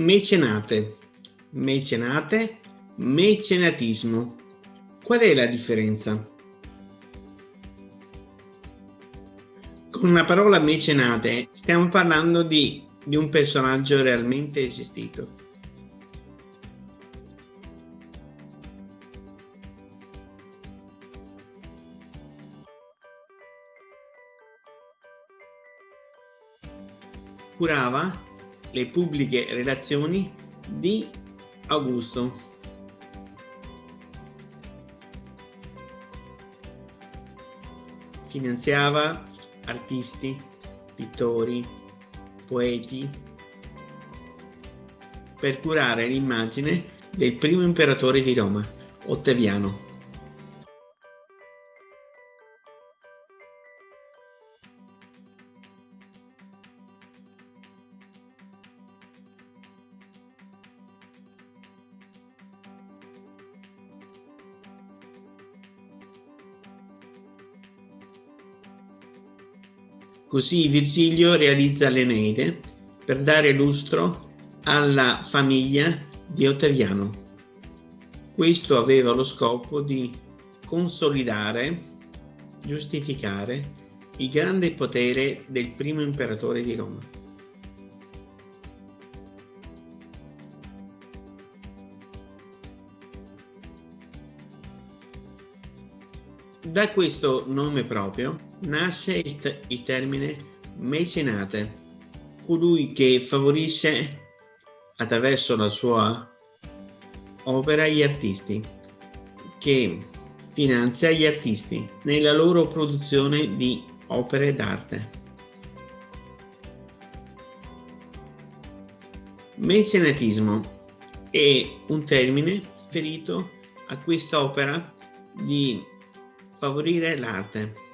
Mecenate, mecenate, mecenatismo. Qual è la differenza? Con la parola mecenate stiamo parlando di, di un personaggio realmente esistito. Curava le pubbliche relazioni di Augusto. Finanziava artisti, pittori, poeti, per curare l'immagine del primo imperatore di Roma, Ottaviano. Così Virgilio realizza l'Eneide per dare lustro alla famiglia di Ottaviano. Questo aveva lo scopo di consolidare, giustificare il grande potere del primo imperatore di Roma. Da questo nome proprio nasce il, il termine mecenate, colui che favorisce attraverso la sua opera gli artisti, che finanzia gli artisti nella loro produzione di opere d'arte. Mecenatismo è un termine riferito a quest'opera di favorire l'arte.